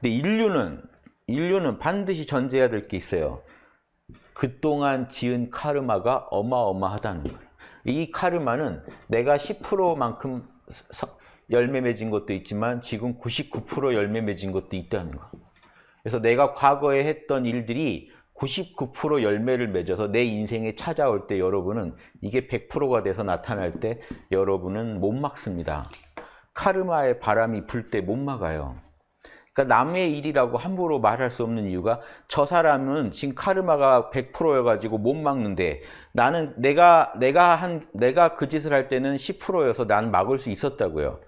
근데 인류는 인류는 반드시 전제해야 될 게 있어요. 그동안 지은 카르마가 어마어마하다는 거예요. 이 카르마는 내가 10%만큼 열매 맺은 것도 있지만 지금 99% 열매 맺은 것도 있다는 거. 그래서 내가 과거에 했던 일들이 99% 열매를 맺어서 내 인생에 찾아올 때 여러분은 이게 100%가 돼서 나타날 때 여러분은 못 막습니다. 카르마의 바람이 불 때 못 막아요. 그러니까 남의 일이라고 함부로 말할 수 없는 이유가 저 사람은 지금 카르마가 100%여가지고 못 막는데 나는 내가 내가 한 내가 그 짓을 할 때는 10%여서 나는 막을 수 있었다고요.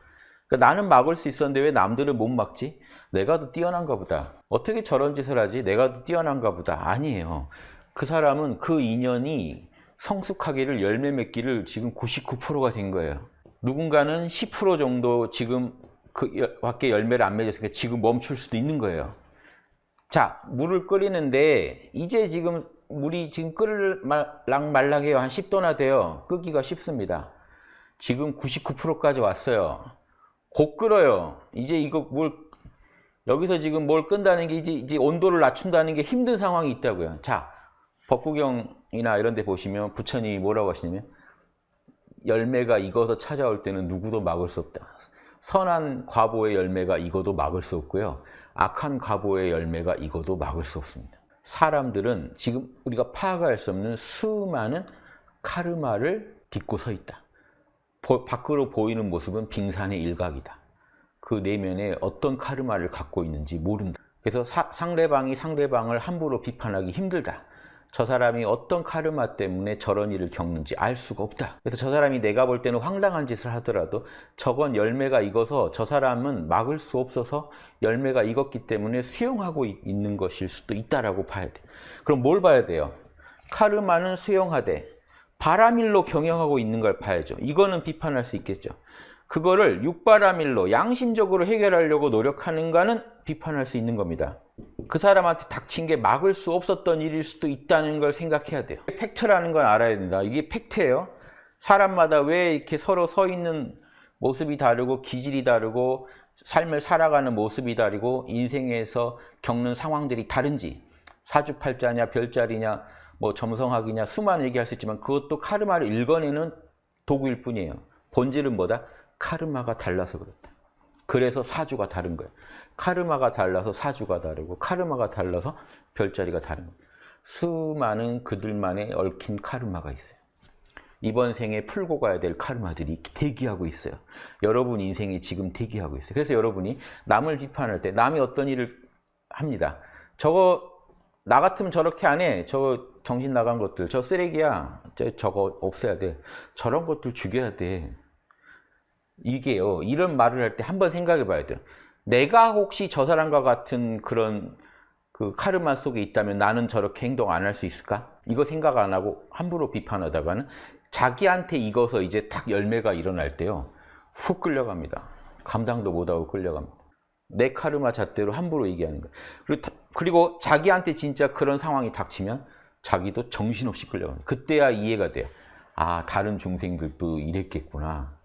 그러니까 나는 막을 수 있었는데 왜 남들은 못 막지? 내가 더 뛰어난가 보다. 어떻게 저런 짓을 하지? 내가 더 뛰어난가 보다. 아니에요. 그 사람은 그 인연이 성숙하기를 열매 맺기를 지금 99%가 된 거예요. 누군가는 10% 정도 지금 그 밖에 열매를 안 맺었으니까 지금 멈출 수도 있는 거예요. 자, 물을 끓이는데 이제 지금 물이 지금 끓을랑 말랑해요. 한 10도나 돼요. 끄기가 쉽습니다. 지금 99%까지 왔어요. 곧 끓어요. 이제 이거 뭘 여기서 지금 뭘 끈다는 게 이제, 이제 온도를 낮춘다는 게 힘든 상황이 있다고요. 자, 법구경이나 이런 데 보시면 부처님이 뭐라고 하시냐면 열매가 익어서 찾아올 때는 누구도 막을 수 없다. 선한 과보의 열매가 익어도 막을 수 없고요. 악한 과보의 열매가 익어도 막을 수 없습니다. 사람들은 지금 우리가 파악할 수 없는 수많은 카르마를 딛고 서 있다. 밖으로 보이는 모습은 빙산의 일각이다. 그 내면에 어떤 카르마를 갖고 있는지 모른다. 그래서 사, 상대방이 상대방을 함부로 비판하기 힘들다. 저 사람이 어떤 카르마 때문에 저런 일을 겪는지 알 수가 없다. 그래서 저 사람이 내가 볼 때는 황당한 짓을 하더라도 저건 열매가 익어서 저 사람은 막을 수 없어서 열매가 익었기 때문에 수용하고 있는 것일 수도 있다라고 봐야 돼. 그럼 뭘 봐야 돼요? 카르마는 수용하되 바라밀로 경영하고 있는 걸 봐야죠. 이거는 비판할 수 있겠죠. 그거를 육바라밀로 양심적으로 해결하려고 노력하는가는 비판할 수 있는 겁니다. 그 사람한테 닥친 게 막을 수 없었던 일일 수도 있다는 걸 생각해야 돼요. 팩트라는 건 알아야 된다. 이게 팩트예요. 사람마다 왜 이렇게 서로 서 있는 모습이 다르고 기질이 다르고 삶을 살아가는 모습이 다르고 인생에서 겪는 상황들이 다른지 사주팔자냐 별자리냐 뭐 점성학이냐 수만 얘기할 수 있지만 그것도 카르마를 읽어내는 도구일 뿐이에요. 본질은 뭐다? 카르마가 달라서 그렇다. 그래서 사주가 다른 거예요. 카르마가 달라서 사주가 다르고 카르마가 달라서 별자리가 다른. 수많은 그들만의 얽힌 카르마가 있어요. 이번 생에 풀고 가야 될 카르마들이 대기하고 있어요. 여러분 인생이 지금 대기하고 있어요. 그래서 여러분이 남을 비판할 때 남이 어떤 일을 합니다. 저거 나 같으면 저렇게 안 해. 저 정신 나간 것들. 저 쓰레기야. 저, 저거 없애야 돼. 저런 것들 죽여야 돼. 이게요. 이런 말을 할 때 한번 생각해 봐야 돼요. 내가 혹시 저 사람과 같은 그런 그 카르마 속에 있다면 나는 저렇게 행동 안 할 수 있을까? 이거 생각 안 하고 함부로 비판하다가는 자기한테 익어서 이제 탁 열매가 일어날 때요. 훅 끌려갑니다. 감당도 못하고 끌려갑니다. 내 카르마 잣대로 함부로 얘기하는 거예요. 그리고, 그리고 자기한테 진짜 그런 상황이 닥치면 자기도 정신없이 끌려갑니다. 그때야 이해가 돼요. 아 다른 중생들도 이랬겠구나.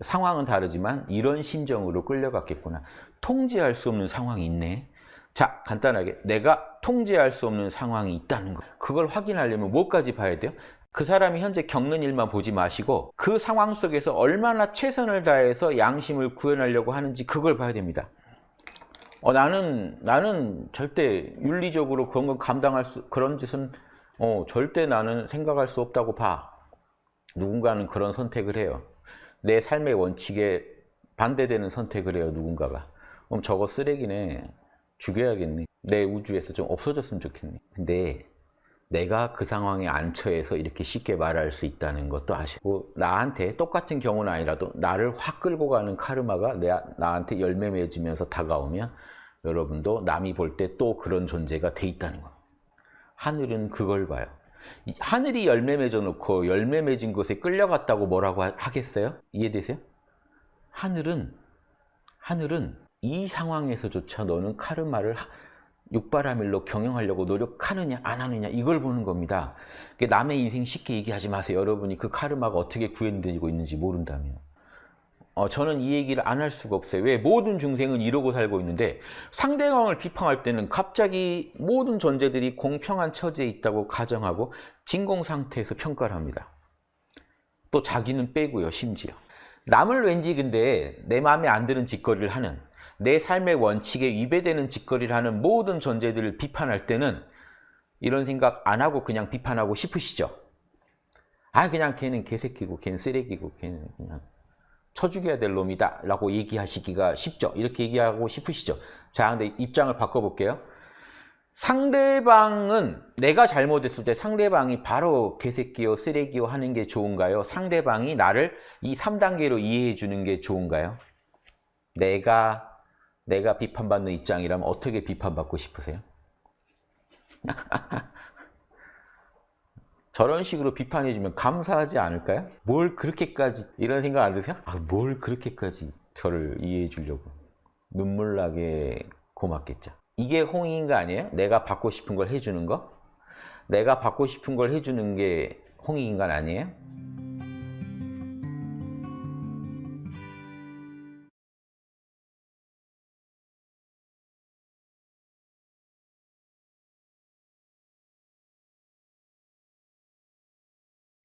상황은 다르지만 이런 심정으로 끌려갔겠구나. 통제할 수 없는 상황이 있네. 자, 간단하게 내가 통제할 수 없는 상황이 있다는 거. 그걸 확인하려면 뭐까지 봐야 돼요? 그 사람이 현재 겪는 일만 보지 마시고 그 상황 속에서 얼마나 최선을 다해서 양심을 구현하려고 하는지 그걸 봐야 됩니다. 어, 나는 나는 절대 윤리적으로 그런 건 감당할 수 그런 짓은 어, 절대 나는 생각할 수 없다고 봐. 누군가는 그런 선택을 해요. 내 삶의 원칙에 반대되는 선택을 해요 누군가가. 그럼 저거 쓰레기네. 죽여야겠네. 내 우주에서 좀 없어졌으면 좋겠네. 근데 내가 그 상황에 안 처해서 이렇게 쉽게 말할 수 있다는 것도 아시고 나한테 똑같은 경우는 아니라도 나를 확 끌고 가는 카르마가 내, 나한테 열매 맺으면서 다가오면 여러분도 남이 볼 때 또 그런 존재가 돼 있다는 거. 하늘은 그걸 봐요 하늘이 열매 맺어 놓고 열매 맺은 것에 끌려갔다고 뭐라고 하겠어요? 이해되세요? 하늘은 하늘은 이 상황에서조차 너는 카르마를 육바라밀로 경영하려고 노력하느냐 안 하느냐 이걸 보는 겁니다. 남의 인생 쉽게 얘기하지 마세요. 여러분이 그 카르마가 어떻게 구현되고 있는지 모른다면. 어, 저는 이 얘기를 안 할 수가 없어요. 왜? 모든 중생은 이러고 살고 있는데 상대방을 비판할 때는 갑자기 모든 존재들이 공평한 처지에 있다고 가정하고 진공 상태에서 평가를 합니다. 또 자기는 빼고요, 심지어. 남을 왠지 근데 내 마음에 안 드는 짓거리를 하는 내 삶의 원칙에 위배되는 짓거리를 하는 모든 존재들을 비판할 때는 이런 생각 안 하고 그냥 비판하고 싶으시죠? 아 그냥 걔는 개새끼고 걔는 쓰레기고 걔는 그냥 쳐 죽여야 될 놈이다 라고 얘기하시기가 쉽죠. 이렇게 얘기하고 싶으시죠. 자 근데 입장을 바꿔볼게요. 상대방은 내가 잘못했을 때 상대방이 바로 개새끼요 쓰레기요 하는 게 좋은가요? 상대방이 나를 이 3단계로 이해해 주는 게 좋은가요? 내가 내가 비판받는 입장이라면 어떻게 비판받고 싶으세요 저런 식으로 비판해주면 감사하지 않을까요? 뭘 그렇게까지 이런 생각 안 드세요? 아, 뭘 그렇게까지 저를 이해해 주려고 눈물 나게 고맙겠죠. 이게 홍익인가 아니에요? 내가 받고 싶은 걸 해주는 거? 내가 받고 싶은 걸 해주는 게 홍익인 간 아니에요?